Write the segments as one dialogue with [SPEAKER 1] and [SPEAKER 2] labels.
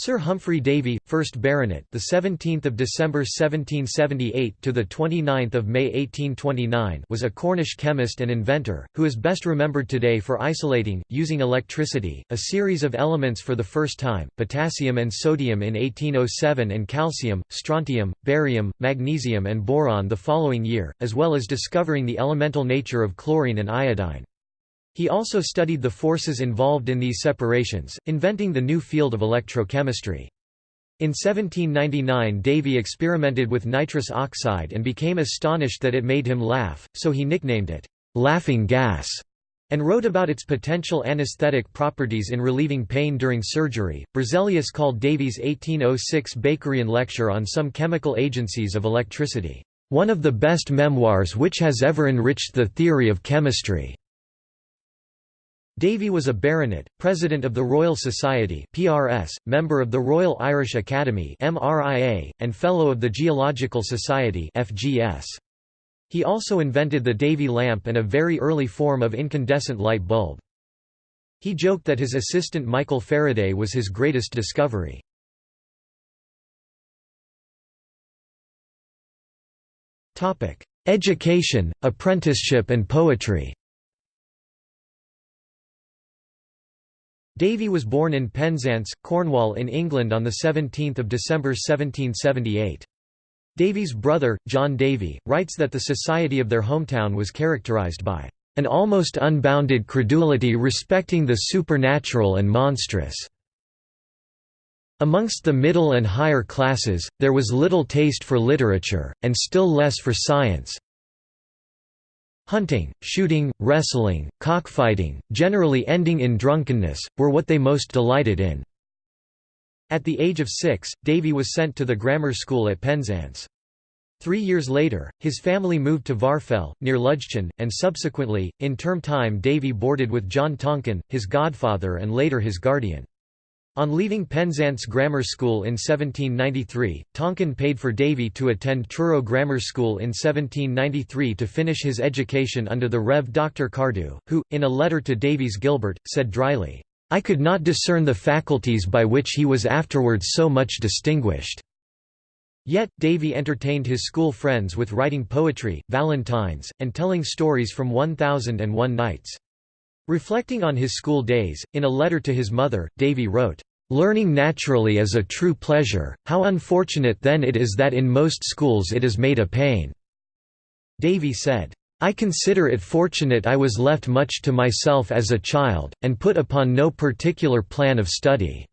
[SPEAKER 1] Sir Humphry Davy, 1st Baronet, the 17th of December 1778 to the 29th of May 1829, was a Cornish chemist and inventor who is best remembered today for isolating using electricity a series of elements for the first time, potassium and sodium in 1807 and calcium, strontium, barium, magnesium and boron the following year, as well as discovering the elemental nature of chlorine and iodine. He also studied the forces involved in these separations, inventing the new field of electrochemistry. In 1799 Davy experimented with nitrous oxide and became astonished that it made him laugh, so he nicknamed it, "'laughing gas' and wrote about its potential anesthetic properties in relieving pain during surgery. Berzelius called Davy's 1806 Bakerian lecture on some chemical agencies of electricity, one of the best memoirs which has ever enriched the theory of chemistry. Davy was a baronet, president of the Royal Society (PRS), member of the Royal Irish Academy (MRIA), and fellow of the Geological Society (FGS). He also invented the Davy lamp and a very early form of incandescent light bulb. He joked that his assistant Michael Faraday was his greatest discovery. Topic: Education, apprenticeship and poetry Davy was born in Penzance, Cornwall in England on 17 December 1778. Davy's brother, John Davy, writes that the society of their hometown was characterized by an almost unbounded credulity respecting the supernatural and monstrous. Amongst the middle and higher classes, there was little taste for literature, and still less for science, Hunting, shooting, wrestling, cockfighting, generally ending in drunkenness, were what they most delighted in. At the age of six, Davy was sent to the grammar school at Penzance. Three years later, his family moved to Varfell, near Ludgvan, and subsequently, in term time Davy boarded with John Tonkin, his godfather and later his guardian. On leaving Penzance Grammar School in 1793, Tonkin paid for Davy to attend Truro Grammar School in 1793 to finish his education under the Rev. Dr. Cardew, who, in a letter to Davies Gilbert, said dryly, "'I could not discern the faculties by which he was afterwards so much distinguished.' Yet, Davy entertained his school friends with writing poetry, valentines, and telling stories from One Thousand and One Nights. Reflecting on his school days, in a letter to his mother, Davy wrote, Learning naturally is a true pleasure, how unfortunate then it is that in most schools it is made a pain." Davy said, I consider it fortunate I was left much to myself as a child, and put upon no particular plan of study.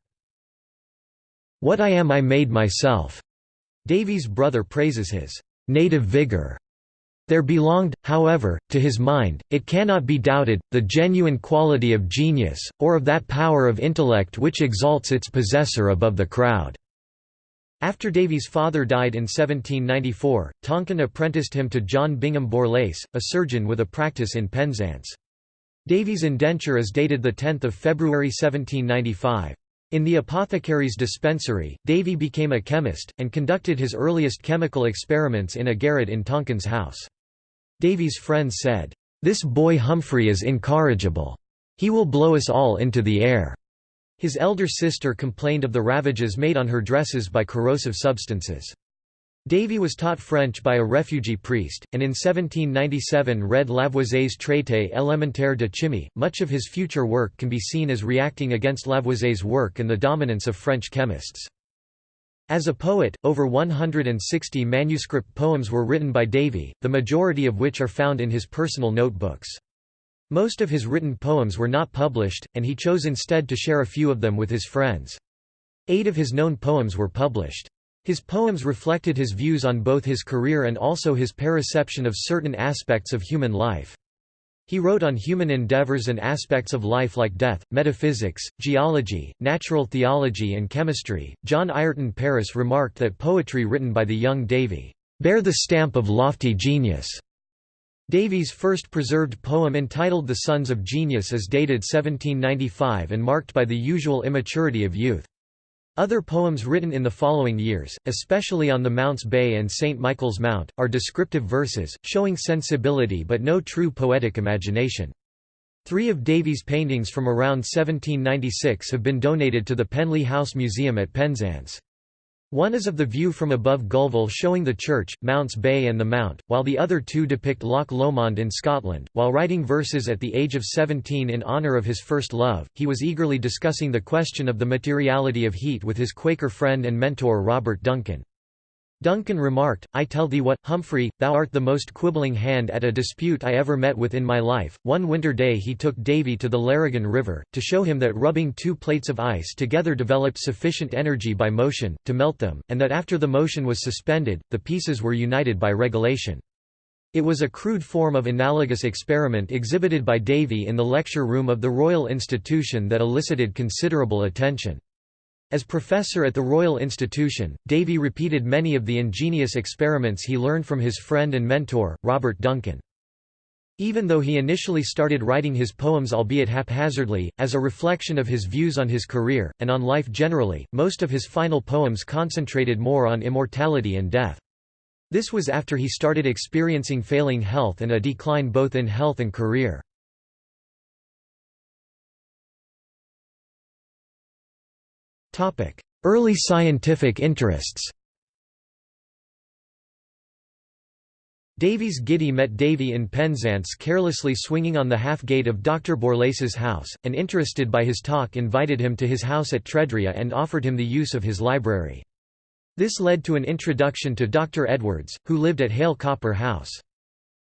[SPEAKER 1] What I am I made myself." Davy's brother praises his native vigor there belonged, however, to his mind, it cannot be doubted, the genuine quality of genius, or of that power of intellect which exalts its possessor above the crowd." After Davy's father died in 1794, Tonkin apprenticed him to John Bingham Borlase, a surgeon with a practice in Penzance. Davy's indenture is dated 10 February 1795. In the apothecary's dispensary, Davy became a chemist, and conducted his earliest chemical experiments in a garret in Tonkin's house. Davy's friends said, "'This boy Humphry is incorrigible. He will blow us all into the air.'" His elder sister complained of the ravages made on her dresses by corrosive substances. Davy was taught French by a refugee priest, and in 1797 read Lavoisier's Traité élémentaire de chimie. Much of his future work can be seen as reacting against Lavoisier's work and the dominance of French chemists. As a poet, over 160 manuscript poems were written by Davy, the majority of which are found in his personal notebooks. Most of his written poems were not published, and he chose instead to share a few of them with his friends. Eight of his known poems were published. His poems reflected his views on both his career and also his perception of certain aspects of human life. He wrote on human endeavors and aspects of life like death, metaphysics, geology, natural theology, and chemistry. John Ayrton Paris remarked that poetry written by the young Davy bear the stamp of lofty genius. Davy's first preserved poem entitled The Sons of Genius is dated 1795 and marked by the usual immaturity of youth. Other poems written in the following years, especially on the Mounts Bay and St. Michael's Mount, are descriptive verses, showing sensibility but no true poetic imagination. Three of Davy's paintings from around 1796 have been donated to the Penlee House Museum at Penzance. One is of the view from above Gulval showing the church, Mounts Bay and the Mount, while the other two depict Loch Lomond in Scotland. While writing verses at the age of 17 in honour of his first love, he was eagerly discussing the question of the materiality of heat with his Quaker friend and mentor Robert Duncan. Duncan remarked, I tell thee what, Humphry, thou art the most quibbling hand at a dispute I ever met with in my life. One winter day he took Davy to the Larrigan River, to show him that rubbing two plates of ice together developed sufficient energy by motion, to melt them, and that after the motion was suspended, the pieces were united by regelation. It was a crude form of analogous experiment exhibited by Davy in the lecture room of the Royal Institution that elicited considerable attention. As professor at the Royal Institution, Davy repeated many of the ingenious experiments he learned from his friend and mentor, Robert Duncan. Even though he initially started writing his poems albeit haphazardly, as a reflection of his views on his career, and on life generally, most of his final poems concentrated more on immortality and death. This was after he started experiencing failing health and a decline both in health and career. Early scientific interests Davies Giddy met Davy in Penzance carelessly swinging on the half-gate of Dr. Borlase's house, and interested by his talk invited him to his house at Tredrea and offered him the use of his library. This led to an introduction to Dr. Edwards, who lived at Hayle Copper House.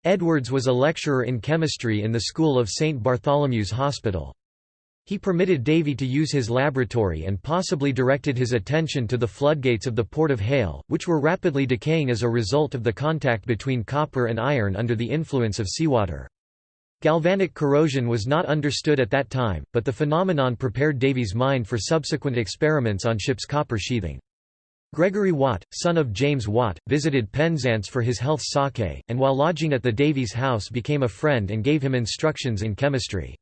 [SPEAKER 1] Edwards was a lecturer in chemistry in the school of St. Bartholomew's Hospital. He permitted Davy to use his laboratory and possibly directed his attention to the floodgates of the port of Hayle, which were rapidly decaying as a result of the contact between copper and iron under the influence of seawater. Galvanic corrosion was not understood at that time, but the phenomenon prepared Davy's mind for subsequent experiments on ship's copper sheathing. Gregory Watt, son of James Watt, visited Penzance for his health sake, and while lodging at the Davies house became a friend and gave him instructions in chemistry.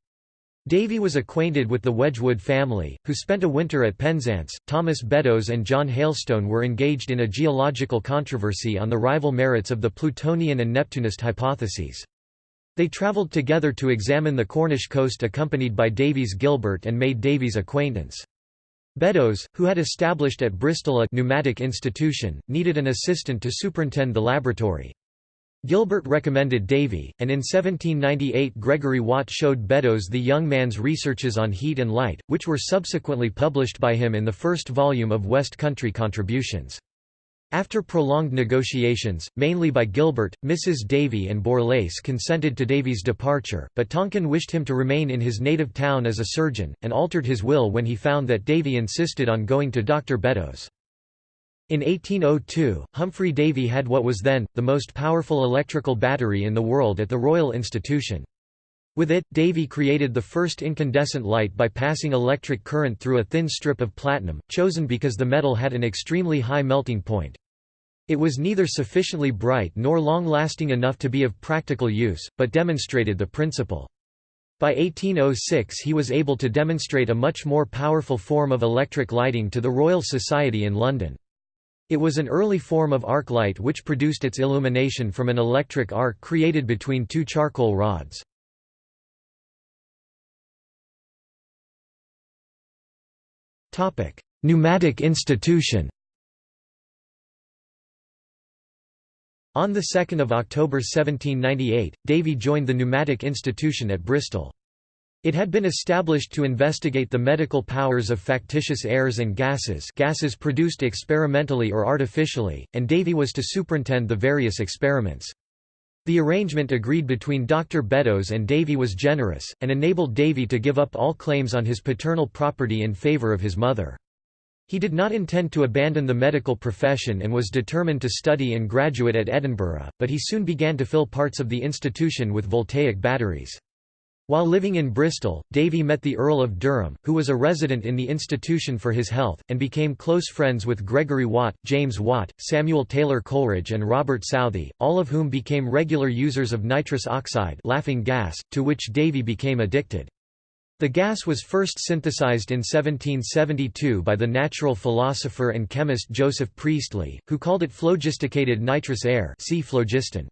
[SPEAKER 1] Davy was acquainted with the Wedgwood family, who spent a winter at Penzance. Thomas Beddoes and John Hailstone were engaged in a geological controversy on the rival merits of the Plutonian and Neptunist hypotheses. They travelled together to examine the Cornish coast accompanied by Davies Gilbert and made Davy's acquaintance. Beddoes, who had established at Bristol a pneumatic institution, needed an assistant to superintend the laboratory. Gilbert recommended Davy, and in 1798 Gregory Watt showed Beddoes the young man's researches on heat and light, which were subsequently published by him in the first volume of West Country Contributions. After prolonged negotiations, mainly by Gilbert, Mrs. Davy and Borlase consented to Davy's departure, but Tonkin wished him to remain in his native town as a surgeon, and altered his will when he found that Davy insisted on going to Dr. Beddoes. In 1802, Humphry Davy had what was then, the most powerful electrical battery in the world at the Royal Institution. With it, Davy created the first incandescent light by passing electric current through a thin strip of platinum, chosen because the metal had an extremely high melting point. It was neither sufficiently bright nor long-lasting enough to be of practical use, but demonstrated the principle. By 1806 he was able to demonstrate a much more powerful form of electric lighting to the Royal Society in London. It was an early form of arc light which produced its illumination from an electric arc created between two charcoal rods. Pneumatic institution On 2 October 1798, Davy joined the Pneumatic Institution at Bristol. It had been established to investigate the medical powers of factitious airs and gases gases produced experimentally or artificially, and Davy was to superintend the various experiments. The arrangement agreed between Dr. Beddoes and Davy was generous, and enabled Davy to give up all claims on his paternal property in favour of his mother. He did not intend to abandon the medical profession and was determined to study and graduate at Edinburgh, but he soon began to fill parts of the institution with voltaic batteries. While living in Bristol, Davy met the Earl of Durham, who was a resident in the institution for his health, and became close friends with Gregory Watt, James Watt, Samuel Taylor Coleridge and Robert Southey, all of whom became regular users of nitrous oxide laughing gas, to which Davy became addicted. The gas was first synthesized in 1772 by the natural philosopher and chemist Joseph Priestley, who called it phlogisticated nitrous air see phlogiston.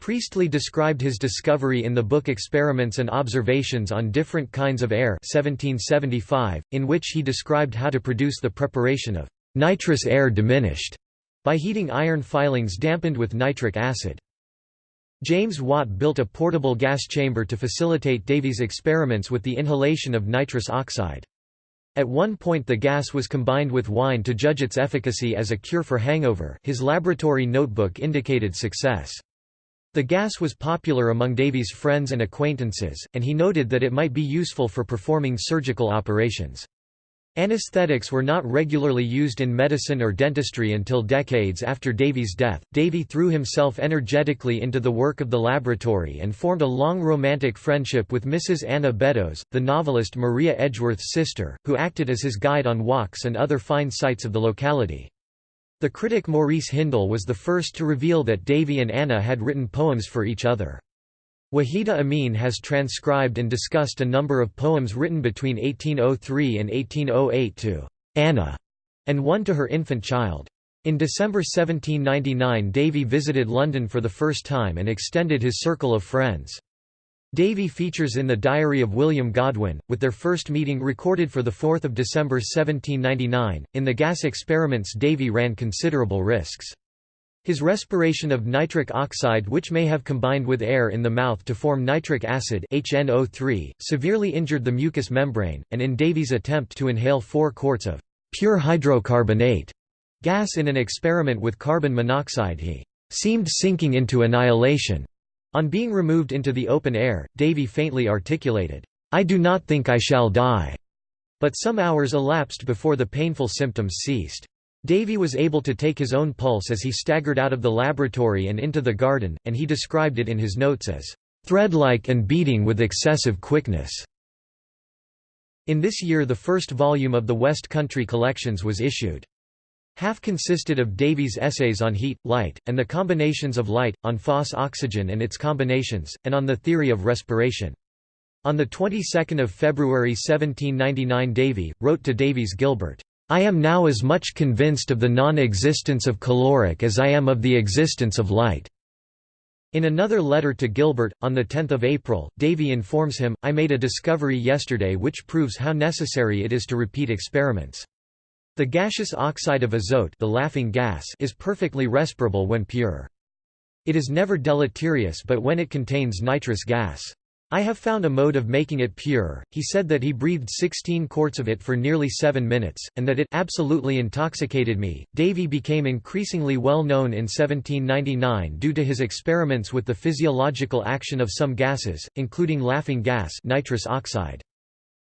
[SPEAKER 1] Priestley described his discovery in the book Experiments and Observations on Different Kinds of Air 1775, in which he described how to produce the preparation of nitrous air diminished by heating iron filings dampened with nitric acid. James Watt built a portable gas chamber to facilitate Davy's experiments with the inhalation of nitrous oxide. At one point the gas was combined with wine to judge its efficacy as a cure for hangover his laboratory notebook indicated success. The gas was popular among Davy's friends and acquaintances, and he noted that it might be useful for performing surgical operations. Anesthetics were not regularly used in medicine or dentistry until decades after Davy's death. Davy threw himself energetically into the work of the laboratory and formed a long romantic friendship with Mrs. Anna Beddoes, the novelist Maria Edgeworth's sister, who acted as his guide on walks and other fine sights of the locality. The critic Maurice Hindle was the first to reveal that Davy and Anna had written poems for each other. Wahida Amin has transcribed and discussed a number of poems written between 1803 and 1808 to Anna, and one to her infant child. In December 1799 Davy visited London for the first time and extended his circle of friends. Davy features in the Diary of William Godwin, with their first meeting recorded for 4 December 1799. In the gas experiments Davy ran considerable risks. His respiration of nitric oxide which may have combined with air in the mouth to form nitric acid HNO3, severely injured the mucous membrane, and in Davy's attempt to inhale 4 quarts of pure hydrocarbonate gas in an experiment with carbon monoxide he seemed sinking into annihilation. On being removed into the open air, Davy faintly articulated, "'I do not think I shall die'", but some hours elapsed before the painful symptoms ceased. Davy was able to take his own pulse as he staggered out of the laboratory and into the garden, and he described it in his notes as thread-like and beating with excessive quickness. In this year the first volume of the West Country Collections was issued. Half consisted of Davy's essays on heat, light, and the combinations of light, on phosoxygen and its combinations, and on the theory of respiration. On the 22nd of February 1799 Davy, wrote to Davies Gilbert, I am now as much convinced of the non-existence of caloric as I am of the existence of light." In another letter to Gilbert, on 10 April, Davy informs him, I made a discovery yesterday which proves how necessary it is to repeat experiments. The gaseous oxide of azote the laughing gas is perfectly respirable when pure. It is never deleterious but when it contains nitrous gas. I have found a mode of making it pure. He said that he breathed 16 quarts of it for nearly 7 minutes, and that it absolutely intoxicated me. Davy became increasingly well known in 1799 due to his experiments with the physiological action of some gases, including laughing gas nitrous oxide.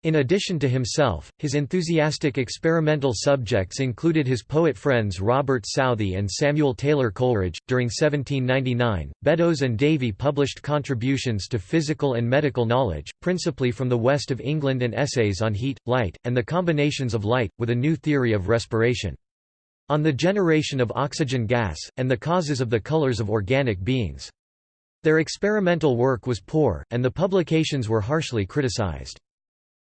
[SPEAKER 1] In addition to himself, his enthusiastic experimental subjects included his poet friends Robert Southey and Samuel Taylor Coleridge. During 1799, Beddoes and Davy published contributions to physical and medical knowledge, principally from the west of England and essays on heat, light, and the combinations of light, with a new theory of respiration. On the generation of oxygen gas, and the causes of the colors of organic beings. Their experimental work was poor, and the publications were harshly criticized.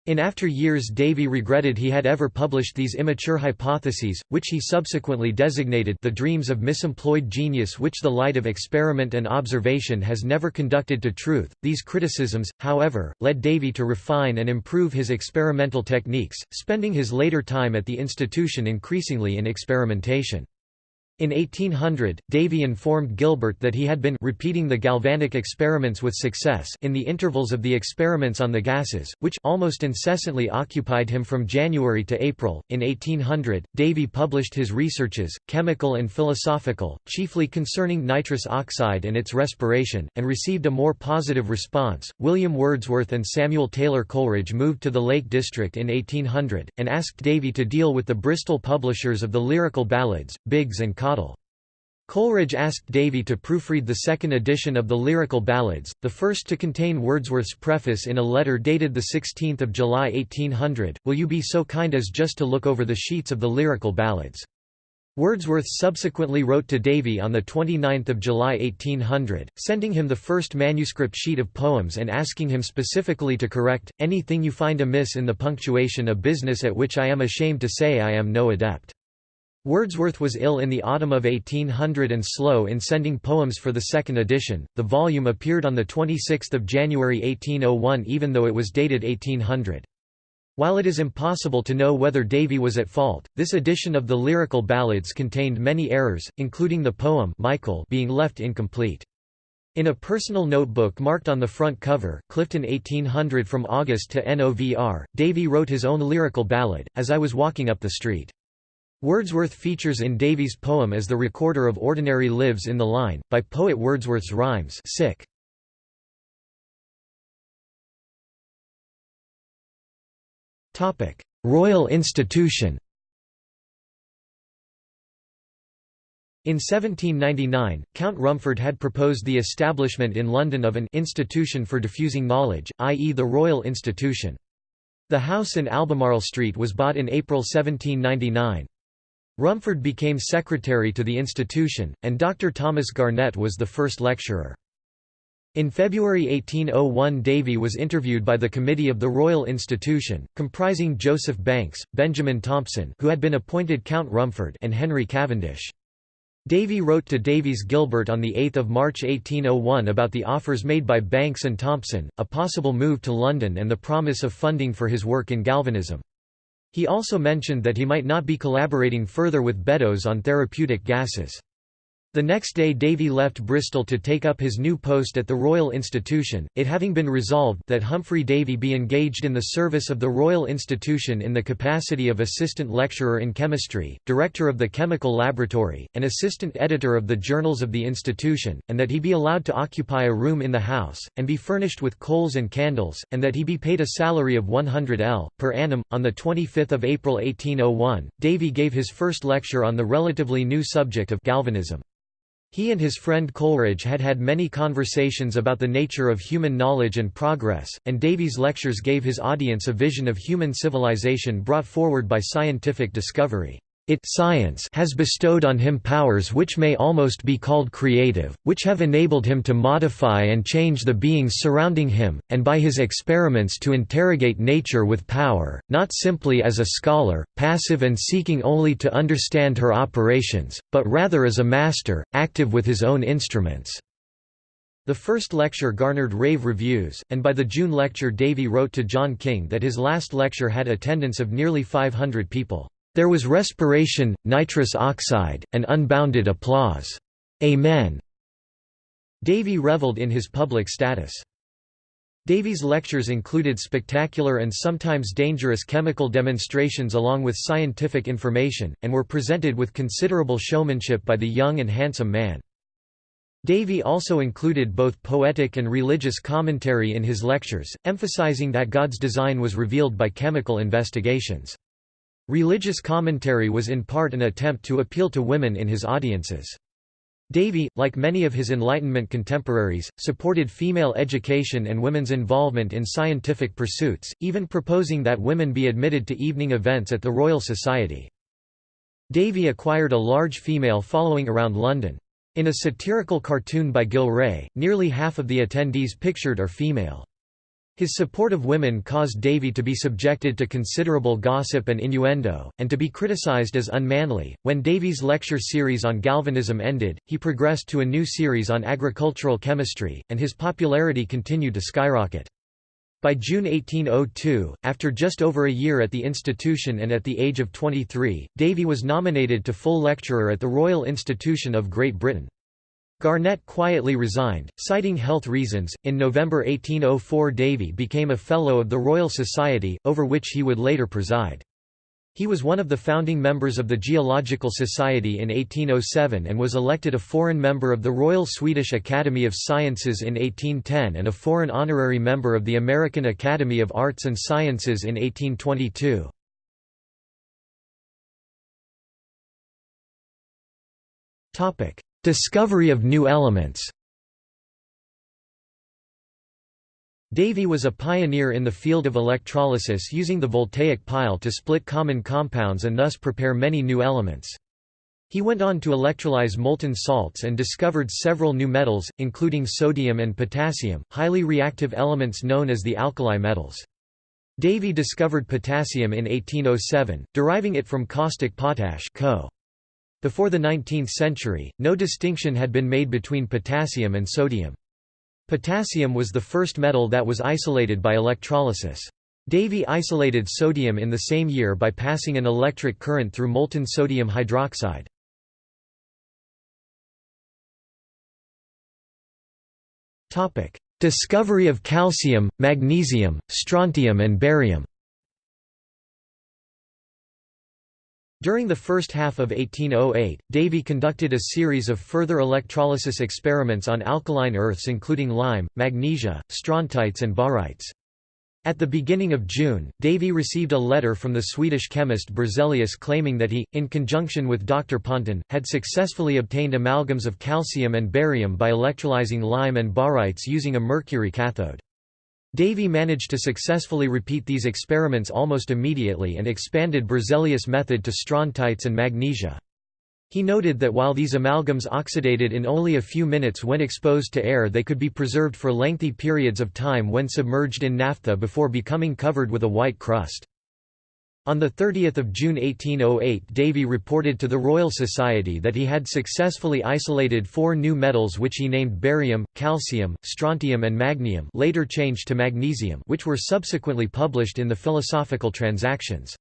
[SPEAKER 1] In after years Davy regretted he had ever published these immature hypotheses, which he subsequently designated the dreams of misemployed genius which the light of experiment and observation has never conducted to truth. These criticisms, however, led Davy to refine and improve his experimental techniques, spending his later time at the institution increasingly in experimentation. In 1800, Davy informed Gilbert that he had been repeating the galvanic experiments with success in the intervals of the experiments on the gases, which almost incessantly occupied him from January to April. In 1800, Davy published his researches, chemical and philosophical, chiefly concerning nitrous oxide and its respiration, and received a more positive response. William Wordsworth and Samuel Taylor Coleridge moved to the Lake District in 1800, and asked Davy to deal with the Bristol publishers of the lyrical ballads, Biggs and Cottle. Coleridge asked Davy to proofread the second edition of the Lyrical Ballads, the first to contain Wordsworth's preface in a letter dated 16 July 1800, Will you be so kind as just to look over the sheets of the Lyrical Ballads? Wordsworth subsequently wrote to Davy on 29 July 1800, sending him the first manuscript sheet of poems and asking him specifically to correct, anything you find amiss in the punctuation a business at which I am ashamed to say I am no adept. Wordsworth was ill in the autumn of 1800 and slow in sending poems for the second edition. The volume appeared on 26 January 1801 even though it was dated 1800. While it is impossible to know whether Davy was at fault, this edition of the lyrical ballads contained many errors, including the poem Michael being left incomplete. In a personal notebook marked on the front cover, Clifton 1800 from August to NOVR, Davy wrote his own lyrical ballad, As I Was Walking Up the Street. Wordsworth features in Davy's poem as the recorder of ordinary lives in the line, by poet Wordsworth's rhymes sick. Royal institution In 1799, Count Rumford had proposed the establishment in London of an institution for diffusing knowledge, i.e. the Royal Institution. The house in Albemarle Street was bought in April 1799. Rumford became secretary to the institution, and Dr. Thomas Garnett was the first lecturer. In February 1801 Davy was interviewed by the Committee of the Royal Institution, comprising Joseph Banks, Benjamin Thompson who had been appointed Count Rumford and Henry Cavendish. Davy wrote to Davies Gilbert on 8 March 1801 about the offers made by Banks and Thompson, a possible move to London and the promise of funding for his work in galvanism. He also mentioned that he might not be collaborating further with Beddoes on therapeutic gases. The next day Davy left Bristol to take up his new post at the Royal Institution, it having been resolved that Humphry Davy be engaged in the service of the Royal Institution in the capacity of assistant lecturer in chemistry, director of the chemical laboratory, and assistant editor of the journals of the institution, and that he be allowed to occupy a room in the house, and be furnished with coals and candles, and that he be paid a salary of 100 l. per annum. On 25 April 1801, Davy gave his first lecture on the relatively new subject of galvanism. He and his friend Coleridge had had many conversations about the nature of human knowledge and progress, and Davy's lectures gave his audience a vision of human civilization brought forward by scientific discovery. It science has bestowed on him powers which may almost be called creative, which have enabled him to modify and change the beings surrounding him, and by his experiments to interrogate nature with power, not simply as a scholar, passive and seeking only to understand her operations, but rather as a master, active with his own instruments. The first lecture garnered rave reviews, and by the June lecture Davy wrote to John King that his last lecture had attendance of nearly 500 people. There was respiration, nitrous oxide, and unbounded applause. Amen. Davy revelled in his public status. Davy's lectures included spectacular and sometimes dangerous chemical demonstrations along with scientific information, and were presented with considerable showmanship by the young and handsome man. Davy also included both poetic and religious commentary in his lectures, emphasizing that God's design was revealed by chemical investigations. Religious commentary was in part an attempt to appeal to women in his audiences. Davy, like many of his Enlightenment contemporaries, supported female education and women's involvement in scientific pursuits, even proposing that women be admitted to evening events at the Royal Society. Davy acquired a large female following around London. In a satirical cartoon by Gillray, nearly half of the attendees pictured are female. His support of women caused Davy to be subjected to considerable gossip and innuendo, and to be criticized as unmanly. When Davy's lecture series on galvanism ended, he progressed to a new series on agricultural chemistry, and his popularity continued to skyrocket. By June 1802, after just over a year at the institution and at the age of 23, Davy was nominated to full lecturer at the Royal Institution of Great Britain. Garnett quietly resigned, citing health reasons. In November 1804, Davy became a Fellow of the Royal Society, over which he would later preside. He was one of the founding members of the Geological Society in 1807 and was elected a foreign member of the Royal Swedish Academy of Sciences in 1810 and a foreign honorary member of the American Academy of Arts and Sciences in 1822. Discovery of new elements Davy was a pioneer in the field of electrolysis using the voltaic pile to split common compounds and thus prepare many new elements. He went on to electrolyze molten salts and discovered several new metals, including sodium and potassium, highly reactive elements known as the alkali metals. Davy discovered potassium in 1807, deriving it from caustic potash Co. Before the 19th century, no distinction had been made between potassium and sodium. Potassium was the first metal that was isolated by electrolysis. Davy isolated sodium in the same year by passing an electric current through molten sodium hydroxide. Discovery of calcium, magnesium, strontium and barium During the first half of 1808, Davy conducted a series of further electrolysis experiments on alkaline earths including lime, magnesia, strontites and barytes. At the beginning of June, Davy received a letter from the Swedish chemist Berzelius claiming that he, in conjunction with Dr. Pontin, had successfully obtained amalgams of calcium and barium by electrolyzing lime and barytes using a mercury cathode. Davy managed to successfully repeat these experiments almost immediately and expanded Berzelius' method to strontites and magnesia. He noted that while these amalgams oxidated in only a few minutes when exposed to air they could be preserved for lengthy periods of time when submerged in naphtha before becoming covered with a white crust. On 30 June 1808 Davy reported to the Royal Society that he had successfully isolated four new metals which he named barium, calcium, strontium and magnium later changed to magnesium which were subsequently published in the Philosophical Transactions.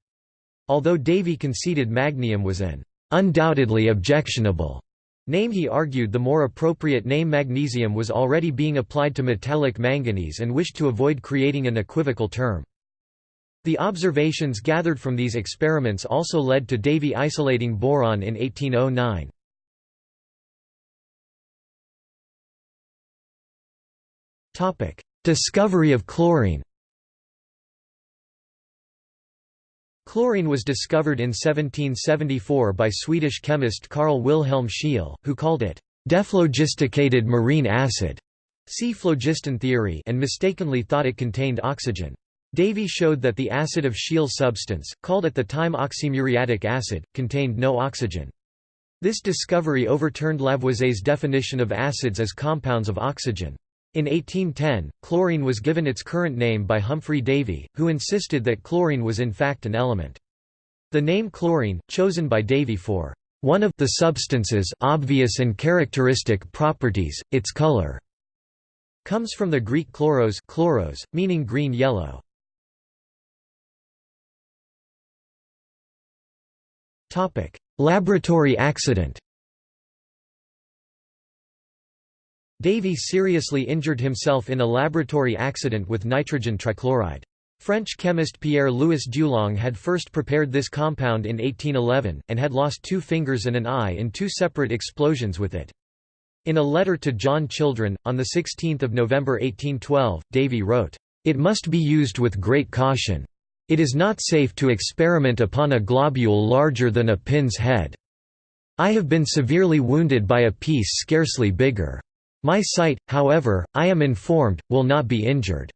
[SPEAKER 1] Although Davy conceded magnium was an undoubtedly objectionable name he argued the more appropriate name magnesium was already being applied to metallic manganese and wished to avoid creating an equivocal term. The observations gathered from these experiments also led to Davy isolating boron in 1809. Topic: Discovery of chlorine Chlorine was discovered in 1774 by Swedish chemist Carl Wilhelm Scheele, who called it dephlogisticated marine acid see phlogiston theory and mistakenly thought it contained oxygen. Davy showed that the acid of Scheele's substance, called at the time oxymuriatic acid, contained no oxygen. This discovery overturned Lavoisier's definition of acids as compounds of oxygen. In 1810, chlorine was given its current name by Humphry Davy, who insisted that chlorine was in fact an element. The name chlorine, chosen by Davy for one of the substance's obvious and characteristic properties, its color, comes from the Greek chloros, chloros meaning green-yellow. Laboratory accident Davy seriously injured himself in a laboratory accident with nitrogen trichloride. French chemist Pierre-Louis Dulong had first prepared this compound in 1811, and had lost two fingers and an eye in two separate explosions with it. In a letter to John Children, on 16 November 1812, Davy wrote, "...it must be used with great caution. It is not safe to experiment upon a globule larger than a pin's head. I have been severely wounded by a piece scarcely bigger. My sight, however, I am informed, will not be injured."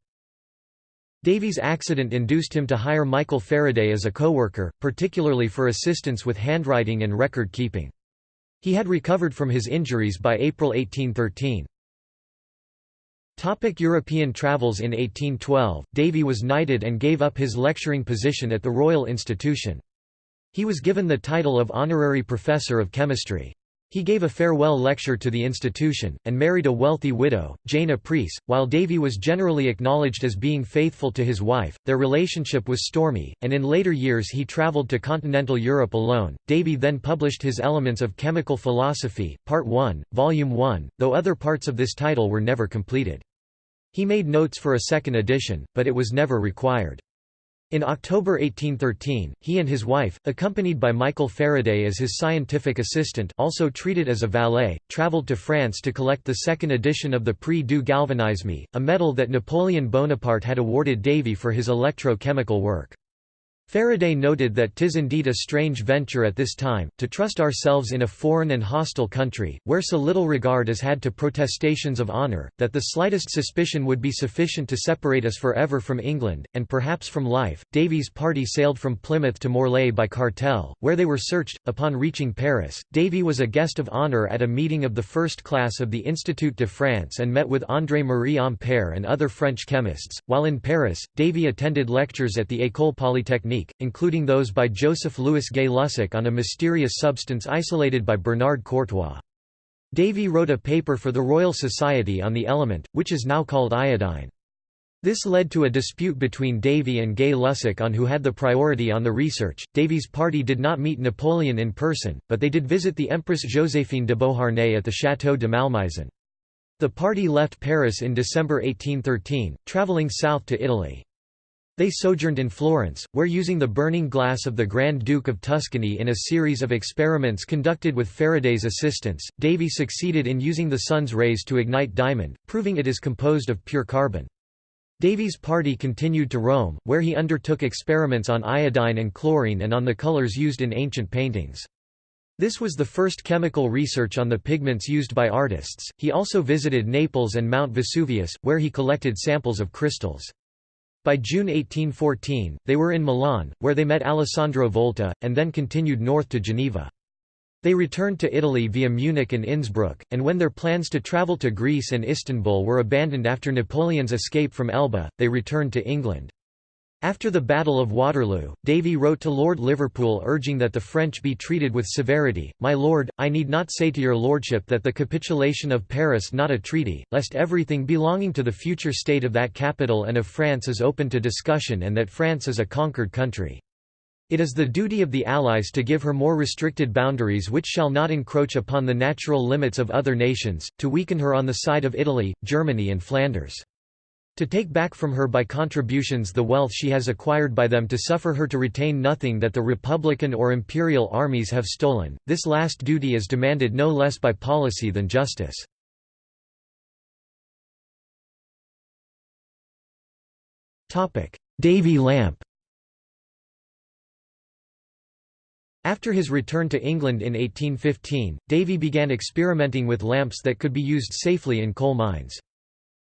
[SPEAKER 1] Davy's accident induced him to hire Michael Faraday as a co-worker, particularly for assistance with handwriting and record keeping. He had recovered from his injuries by April 1813. Topic European travels In 1812, Davy was knighted and gave up his lecturing position at the Royal Institution. He was given the title of Honorary Professor of Chemistry. He gave a farewell lecture to the institution, and married a wealthy widow, Jane Apreece. While Davy was generally acknowledged as being faithful to his wife, their relationship was stormy, and in later years he travelled to continental Europe alone. Davy then published his Elements of Chemical Philosophy, Part 1, Volume 1, though other parts of this title were never completed. He made notes for a second edition, but it was never required. In October 1813, he and his wife, accompanied by Michael Faraday as his scientific assistant also treated as a valet, travelled to France to collect the second edition of the Prix du Galvanisme, a medal that Napoleon Bonaparte had awarded Davy for his electro-chemical work. Faraday noted that tis indeed a strange venture at this time, to trust ourselves in a foreign and hostile country, where so little regard is had to protestations of honour, that the slightest suspicion would be sufficient to separate us for ever from England, and perhaps from life. Davy's party sailed from Plymouth to Morlaix by cartel, where they were searched. Upon reaching Paris, Davy was a guest of honour at a meeting of the first class of the Institut de France and met with André-Marie Ampère and other French chemists. While in Paris, Davy attended lectures at the École Polytechnique including those by Joseph Louis Gay-Lussac on a mysterious substance isolated by Bernard Courtois. Davy wrote a paper for the Royal Society on the element, which is now called iodine. This led to a dispute between Davy and Gay-Lussac on who had the priority on the research. Davy's party did not meet Napoleon in person, but they did visit the Empress Joséphine de Beauharnais at the Château de Malmaison. The party left Paris in December 1813, travelling south to Italy. They sojourned in Florence, where using the burning glass of the Grand Duke of Tuscany in a series of experiments conducted with Faraday's assistance, Davy succeeded in using the sun's rays to ignite diamond, proving it is composed of pure carbon. Davy's party continued to Rome, where he undertook experiments on iodine and chlorine and on the colors used in ancient paintings. This was the first chemical research on the pigments used by artists. He also visited Naples and Mount Vesuvius, where he collected samples of crystals. By June 1814, they were in Milan, where they met Alessandro Volta, and then continued north to Geneva. They returned to Italy via Munich and Innsbruck, and when their plans to travel to Greece and Istanbul were abandoned after Napoleon's escape from Elba, they returned to England. After the Battle of Waterloo, Davy wrote to Lord Liverpool urging that the French be treated with severity, My lord, I need not say to your lordship that the capitulation of Paris not a treaty, lest everything belonging to the future state of that capital and of France is open to discussion and that France is a conquered country. It is the duty of the Allies to give her more restricted boundaries which shall not encroach upon the natural limits of other nations, to weaken her on the side of Italy, Germany and Flanders. To take back from her by contributions the wealth she has acquired by them to suffer her to retain nothing that the republican or imperial armies have stolen, this last duty is demanded no less by policy than justice. Davy lamp After his return to England in 1815, Davy began experimenting with lamps that could be used safely in coal mines.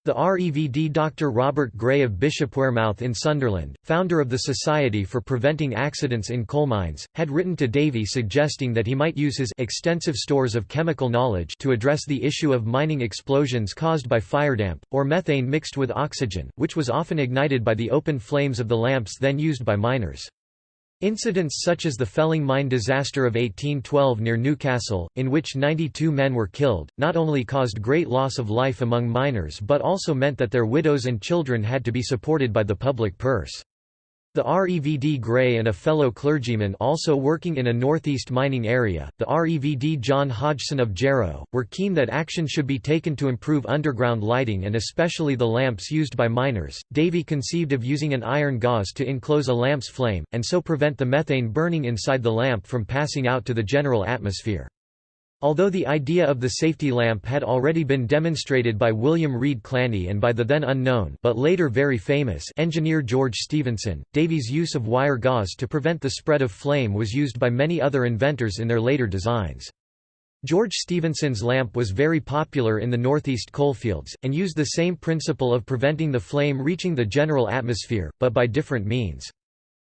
[SPEAKER 1] The REVD Dr. Robert Gray of Bishop Wearmouth in Sunderland, founder of the Society for Preventing Accidents in Coal Mines, had written to Davy suggesting that he might use his extensive stores of chemical knowledge to address the issue of mining explosions caused by firedamp, or methane mixed with oxygen, which was often ignited by the open flames of the lamps then used by miners. Incidents such as the Felling mine disaster of 1812 near Newcastle, in which 92 men were killed, not only caused great loss of life among miners but also meant that their widows and children had to be supported by the public purse. The REVD Gray and a fellow clergyman also working in a northeast mining area, the REVD John Hodgson of Jarrow, were keen that action should be taken to improve underground lighting and especially the lamps used by miners. Davy conceived of using an iron gauze to enclose a lamp's flame, and so prevent the methane burning inside the lamp from passing out to the general atmosphere. Although the idea of the safety lamp had already been demonstrated by William Reid Clanny and by the then unknown but later very famous engineer George Stephenson, Davy's use of wire gauze to prevent the spread of flame was used by many other inventors in their later designs. George Stephenson's lamp was very popular in the northeast coalfields, and used the same principle of preventing the flame reaching the general atmosphere, but by different means.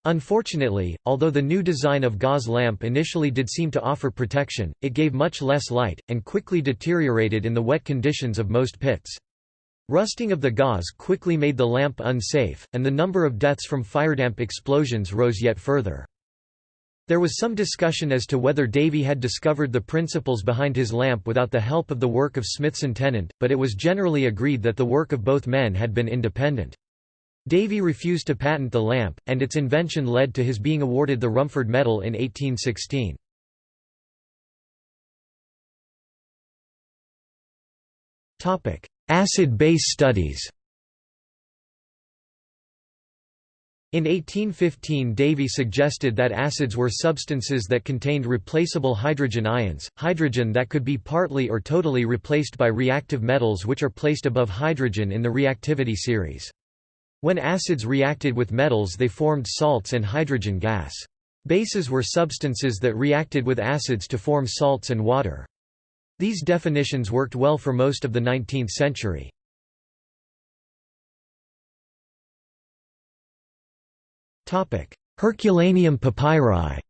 [SPEAKER 1] Unfortunately, although the new design of gauze lamp initially did seem to offer protection, it gave much less light, and quickly deteriorated in the wet conditions of most pits. Rusting of the gauze quickly made the lamp unsafe, and the number of deaths from firedamp explosions rose yet further. There was some discussion as to whether Davy had discovered the principles behind his lamp without the help of the work of Smithson Tennant, but it was generally agreed that the work of both men had been independent. Davy refused to patent the lamp, and its invention led to his being awarded the Rumford Medal in 1816. Acid-base studies In 1815 Davy suggested that acids were substances that contained replaceable hydrogen ions, hydrogen that could be partly or totally replaced by reactive metals which are placed above hydrogen in the reactivity series. When acids reacted with metals they formed salts and hydrogen gas. Bases were substances that reacted with acids to form salts and water. These definitions worked well for most of the 19th century. Herculaneum papyri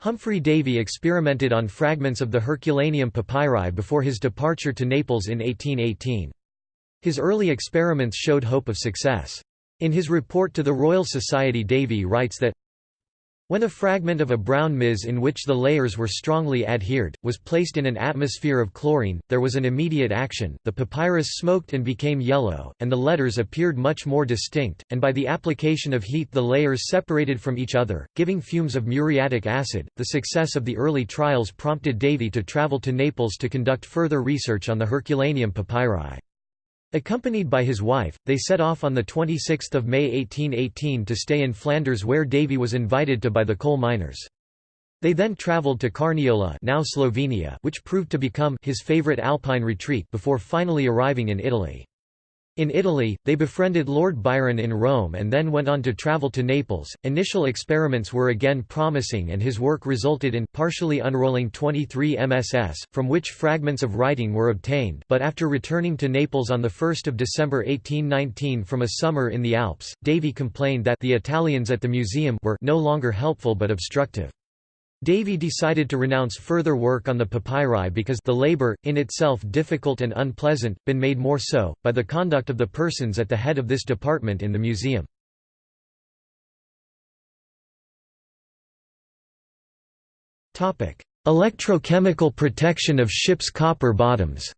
[SPEAKER 1] Humphry Davy experimented on fragments of the Herculaneum papyri before his departure to Naples in 1818. His early experiments showed hope of success. In his report to the Royal Society Davy writes that when a fragment of a brown maize in which the layers were strongly adhered, was placed in an atmosphere of chlorine, there was an immediate action, the papyrus smoked and became yellow, and the letters appeared much more distinct, and by the application of heat the layers separated from each other, giving fumes of muriatic acid. The success of the early trials prompted Davy to travel to Naples to conduct further research on the Herculaneum papyri. Accompanied by his wife, they set off on 26 May 1818 to stay in Flanders where Davy was invited to by the coal miners. They then travelled to Carniola now Slovenia which proved to become his favourite alpine retreat before finally arriving in Italy. In Italy, they befriended Lord Byron in Rome and then went on to travel to Naples. Initial experiments were again promising and his work resulted in partially unrolling 23 MSS, from which fragments of writing were obtained. But after returning to Naples on 1 December 1819 from a summer in the Alps, Davy complained that the Italians at the museum were no longer helpful but obstructive. Davy decided to renounce further work on the papyri because the labor, in itself difficult and unpleasant, been made more so, by the conduct of the persons at the head of this department in the museum. Electrochemical protection of ships' copper bottoms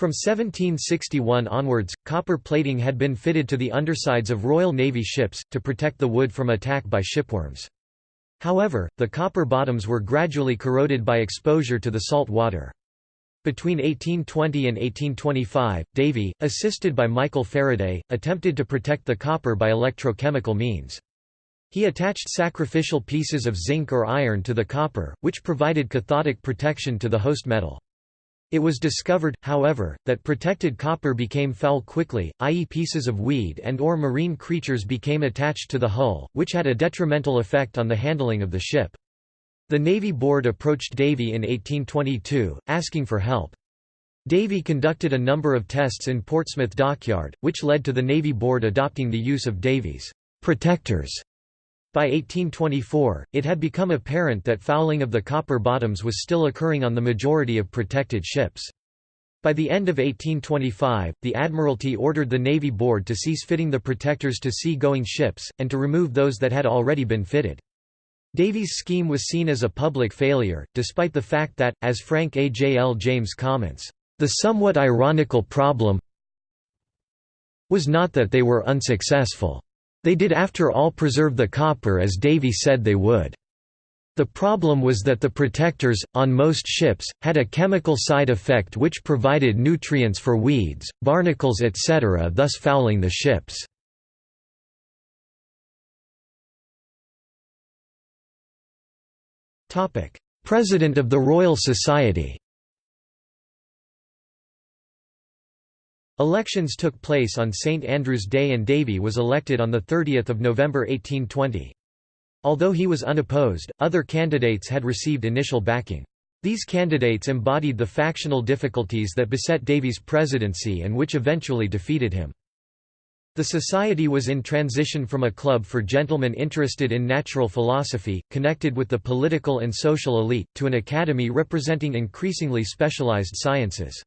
[SPEAKER 1] From 1761 onwards, copper plating had been fitted to the undersides of Royal Navy ships, to protect the wood from attack by shipworms. However, the copper bottoms were gradually corroded by exposure to the salt water. Between 1820 and 1825, Davy, assisted by Michael Faraday, attempted to protect the copper by electrochemical means. He attached sacrificial pieces of zinc or iron to the copper, which provided cathodic protection to the host metal. It was discovered, however, that protected copper became foul quickly, i.e. pieces of weed and or marine creatures became attached to the hull, which had a detrimental effect on the handling of the ship. The Navy Board approached Davy in 1822, asking for help. Davy conducted a number of tests in Portsmouth Dockyard, which led to the Navy Board adopting the use of Davy's protectors by 1824, it had become apparent that fouling of the copper bottoms was still occurring on the majority of protected ships. By the end of 1825, the Admiralty ordered the Navy Board to cease fitting the protectors to sea-going ships, and to remove those that had already been fitted. Davy's scheme was seen as a public failure, despite the fact that, as Frank A. J. L. James comments, "...the somewhat ironical problem was not that they were unsuccessful. They did after all preserve the copper as Davy said they would. The problem was that the protectors, on most ships, had a chemical side effect which provided nutrients for weeds, barnacles etc. thus fouling the ships. President of the Royal Society Elections took place on St Andrew's Day and Davy was elected on 30 November 1820. Although he was unopposed, other candidates had received initial backing. These candidates embodied the factional difficulties that beset Davy's presidency and which eventually defeated him. The society was in transition from a club for gentlemen interested in natural philosophy, connected with the political and social elite, to an academy representing increasingly specialized sciences.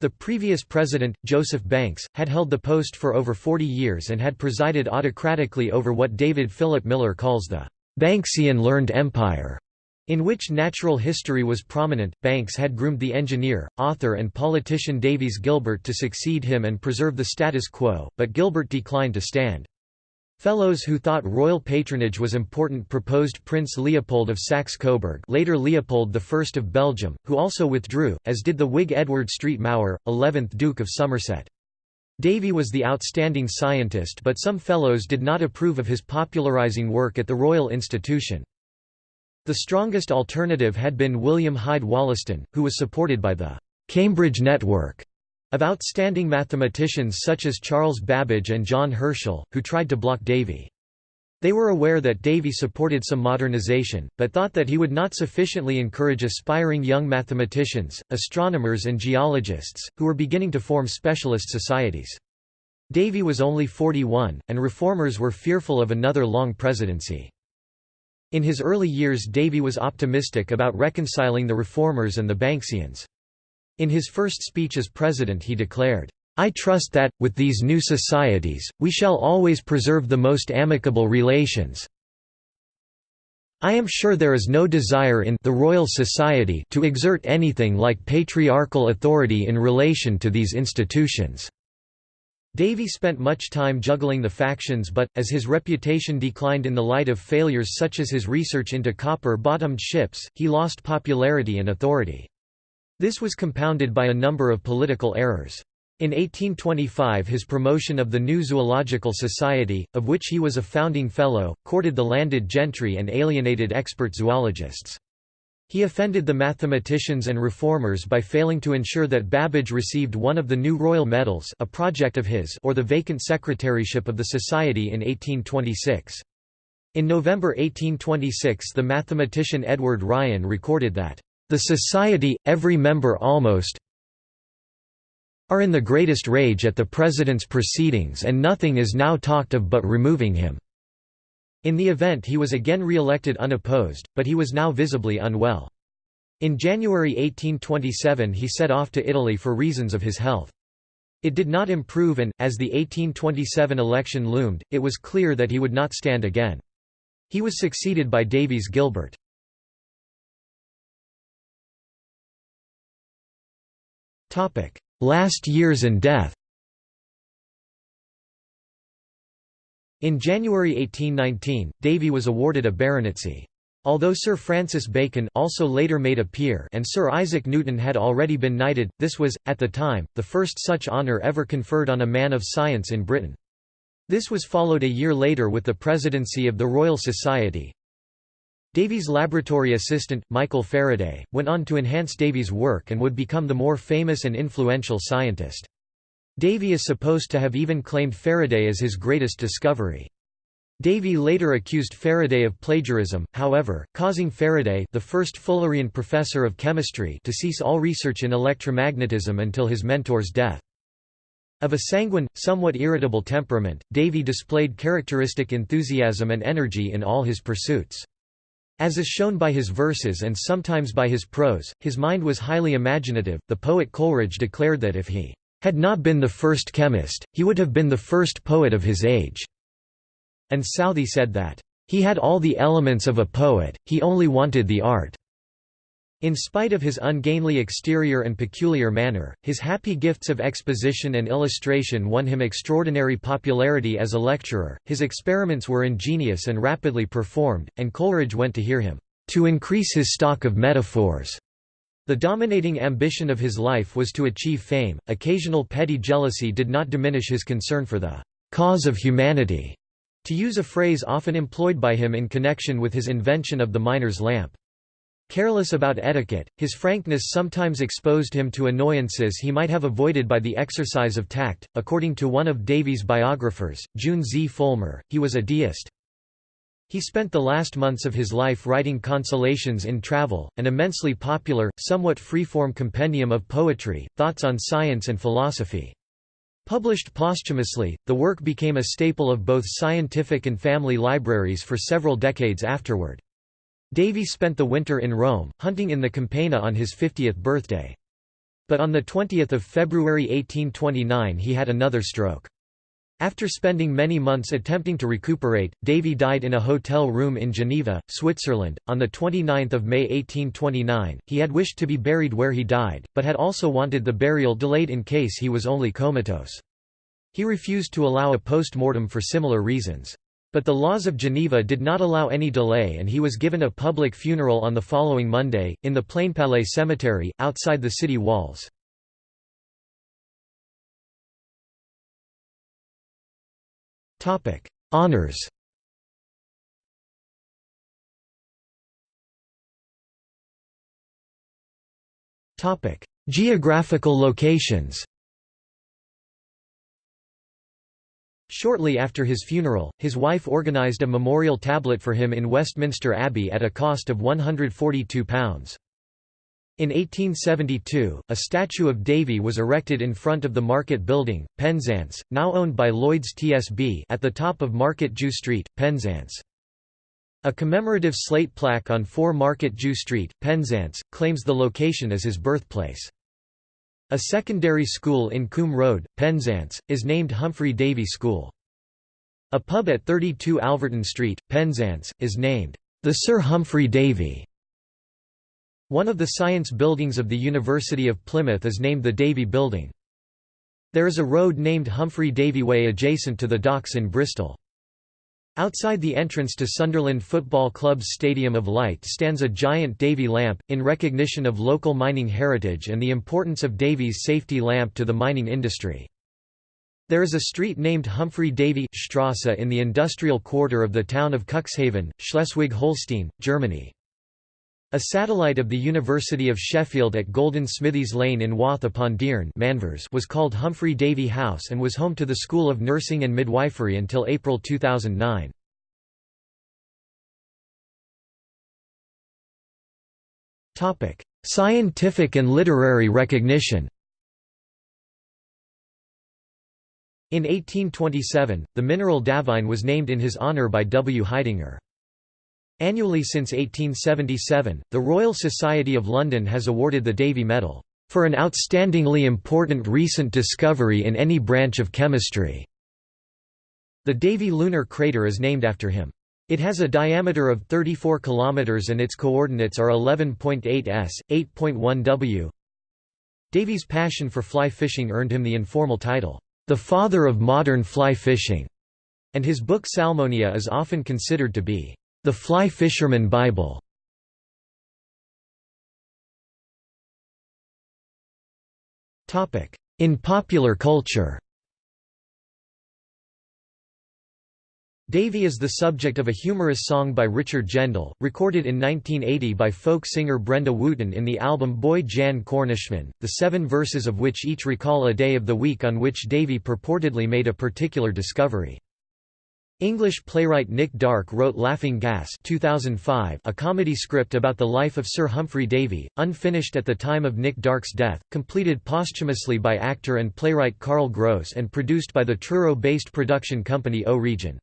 [SPEAKER 1] The previous president, Joseph Banks, had held the post for over 40 years and had presided autocratically over what David Philip Miller calls the Banksian learned empire, in which natural history was prominent. Banks had groomed the engineer, author, and politician Davies Gilbert to succeed him and preserve the status quo, but Gilbert declined to stand. Fellows who thought royal patronage was important proposed Prince Leopold of Saxe-Coburg later Leopold I of Belgium, who also withdrew, as did the Whig Edward Street Maurer, 11th Duke of Somerset. Davy was the outstanding scientist but some fellows did not approve of his popularizing work at the Royal Institution. The strongest alternative had been William Hyde Wollaston, who was supported by the Cambridge Network of outstanding mathematicians such as Charles Babbage and John Herschel, who tried to block Davy. They were aware that Davy supported some modernization, but thought that he would not sufficiently encourage aspiring young mathematicians, astronomers and geologists, who were beginning to form specialist societies. Davy was only 41, and reformers were fearful of another long presidency. In his early years Davy was optimistic about reconciling the reformers and the Banksians. In his first speech as president he declared, I trust that, with these new societies, we shall always preserve the most amicable relations. I am sure there is no desire in the Royal Society to exert anything like patriarchal authority in relation to these institutions." Davy spent much time juggling the factions but, as his reputation declined in the light of failures such as his research into copper-bottomed ships, he lost popularity and authority. This was compounded by a number of political errors. In 1825 his promotion of the new Zoological Society, of which he was a founding fellow, courted the landed gentry and alienated expert zoologists. He offended the mathematicians and reformers by failing to ensure that Babbage received one of the new royal medals a project of his or the vacant secretaryship of the society in 1826. In November 1826 the mathematician Edward Ryan recorded that, "...the society, every member almost, are in the greatest rage at the President's proceedings and nothing is now talked of but removing him." In the event he was again re-elected unopposed, but he was now visibly unwell. In January 1827 he set off to Italy for reasons of his health. It did not improve and, as the 1827 election loomed, it was clear that he would not stand again. He was succeeded by Davies Gilbert. Last years and death In January 1819, Davy was awarded a baronetcy. Although Sir Francis Bacon also later made a peer and Sir Isaac Newton had already been knighted, this was, at the time, the first such honour ever conferred on a man of science in Britain. This was followed a year later with the presidency of the Royal Society, Davy's laboratory assistant, Michael Faraday, went on to enhance Davy's work and would become the more famous and influential scientist. Davy is supposed to have even claimed Faraday as his greatest discovery. Davy later accused Faraday of plagiarism, however, causing Faraday the first Fullerian professor of chemistry to cease all research in electromagnetism until his mentor's death. Of a sanguine, somewhat irritable temperament, Davy displayed characteristic enthusiasm and energy in all his pursuits. As is shown by his verses and sometimes by his prose, his mind was highly imaginative. The poet Coleridge declared that if he had not been the first chemist, he would have been the first poet of his age. And Southey said that, he had all the elements of a poet, he only wanted the art. In spite of his ungainly exterior and peculiar manner, his happy gifts of exposition and illustration won him extraordinary popularity as a lecturer. His experiments were ingenious and rapidly performed, and Coleridge went to hear him, to increase his stock of metaphors. The dominating ambition of his life was to achieve fame. Occasional petty jealousy did not diminish his concern for the cause of humanity, to use a phrase often employed by him in connection with his invention of the miner's lamp. Careless about etiquette, his frankness sometimes exposed him to annoyances he might have avoided by the exercise of tact. According to one of Davy's biographers, June Z. Fulmer, he was a deist. He spent the last months of his life writing Consolations in Travel, an immensely popular, somewhat freeform compendium of poetry, thoughts on science and philosophy. Published posthumously, the work became a staple of both scientific and family libraries for several decades afterward. Davy spent the winter in Rome, hunting in the Campagna on his 50th birthday. But on 20 February 1829 he had another stroke. After spending many months attempting to recuperate, Davy died in a hotel room in Geneva, Switzerland, on 29 May 1829. He had wished to be buried where he died, but had also wanted the burial delayed in case he was only comatose. He refused to allow a post-mortem for similar reasons. But the laws of Geneva did not allow any delay and he was given a public funeral on the following Monday, in the Plainpalais Cemetery, outside the city walls. Honours Geographical locations Shortly after his funeral, his wife organised a memorial tablet for him in Westminster Abbey at a cost of £142. In 1872, a statue of Davy was erected in front of the Market Building, Penzance, now owned by Lloyd's TSB at the top of Market Jew Street, Penzance. A commemorative slate plaque on 4 Market Jew Street, Penzance, claims the location as his birthplace. A secondary school in Coombe Road, Penzance, is named Humphry Davy School. A pub at 32 Alverton Street, Penzance, is named the Sir Humphry Davy. One of the science buildings of the University of Plymouth is named the Davy Building. There is a road named Humphry Davy Way adjacent to the docks in Bristol. Outside the entrance to Sunderland Football Club's Stadium of Light stands a giant Davy lamp, in recognition of local mining heritage and the importance of Davy's safety lamp to the mining industry. There is a street named Humphry Davy Strasse in the industrial quarter of the town of Cuxhaven, Schleswig-Holstein, Germany. A satellite of the University of Sheffield at Golden Smithies Lane in Wath upon Dearne was called Humphry Davy House and was home to the School of Nursing and Midwifery until April 2009. Scientific and literary recognition In 1827, the mineral Davyne was named in his honour by W. Haidinger. Annually since 1877, the Royal Society of London has awarded the Davy Medal, "...for an outstandingly important recent discovery in any branch of chemistry." The Davy lunar crater is named after him. It has a diameter of 34 km and its coordinates are 11.8 s, 8.1 w. Davy's passion for fly fishing earned him the informal title, "...the father of modern fly fishing", and his book Salmonia is often considered to be, "...the fly fisherman Bible". In popular culture Davy is the subject of a humorous song by Richard Gendall, recorded in 1980 by folk singer Brenda Wootton in the album Boy Jan Cornishman, the seven verses of which each recall a day of the week on which Davy purportedly made a particular discovery. English playwright Nick Darke wrote Laughing Gas 2005, a comedy script about the life of Sir Humphry Davy, unfinished at the time of Nick Darke's death, completed posthumously by actor and playwright Carl Grose and produced by the Truro-based production company O-Region.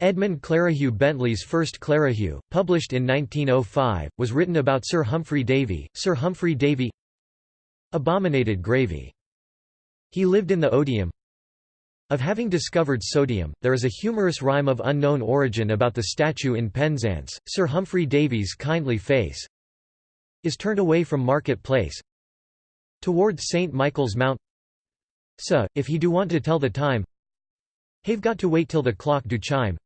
[SPEAKER 1] Edmund Clerihew Bentley's first Clerihew, published in 1905, was written about Sir Humphry Davy. Sir Humphry Davy abominated gravy. He lived in the odium of having discovered sodium. There is a humorous rhyme of unknown origin about the statue in Penzance. Sir Humphry Davy's kindly face is turned away from Market Place towards St. Michael's Mount. So, if he do want to tell the time, he've got to wait till the clock do chime.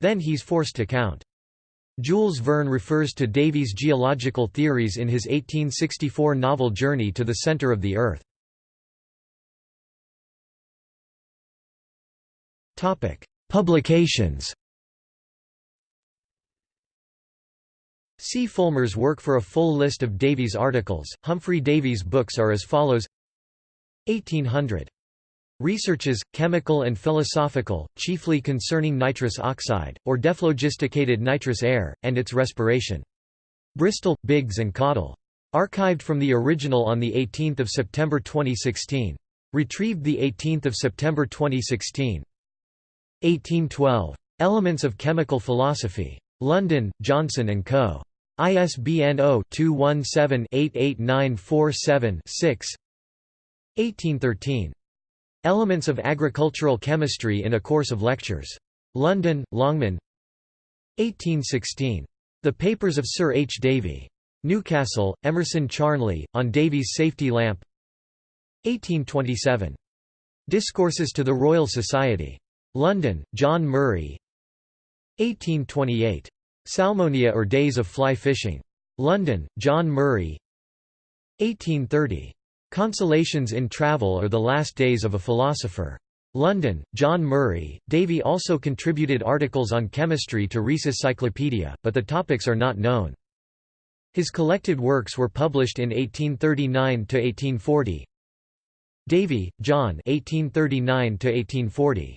[SPEAKER 1] Then he's forced to count. Jules Verne refers to Davy's geological theories in his 1864 novel Journey to the Centre of the Earth. Publications See Fulmer's work for a full list of Davy's articles. Humphry Davy's books are as follows 1800 Researches, chemical and philosophical, chiefly concerning nitrous oxide, or dephlogisticated nitrous air, and its respiration. Bristol, Biggs and Cottle. Archived from the original on 18 September 2016. Retrieved 18 September 2016. 1812. Elements of Chemical Philosophy. London, Johnson & Co. ISBN 0-217-88947-6 1813. Elements of Agricultural Chemistry in a Course of Lectures. London, Longman 1816. The Papers of Sir H. Davy. Newcastle, Emerson Charnley, on Davy's Safety Lamp 1827. Discourses to the Royal Society. London, John Murray 1828. Salmonia or Days of Fly Fishing. London, John Murray 1830. Consolations in Travel or the Last Days of a Philosopher. London, John Murray. Davy also contributed articles on chemistry to Rees's Cyclopedia, but the topics are not known. His collected works were published in 1839–1840. Davy, John 1839–1840.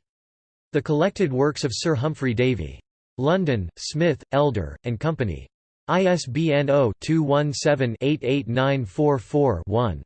[SPEAKER 1] The Collected Works of Sir Humphry Davy. London, Smith, Elder, and Company. ISBN 0-217-88944-1.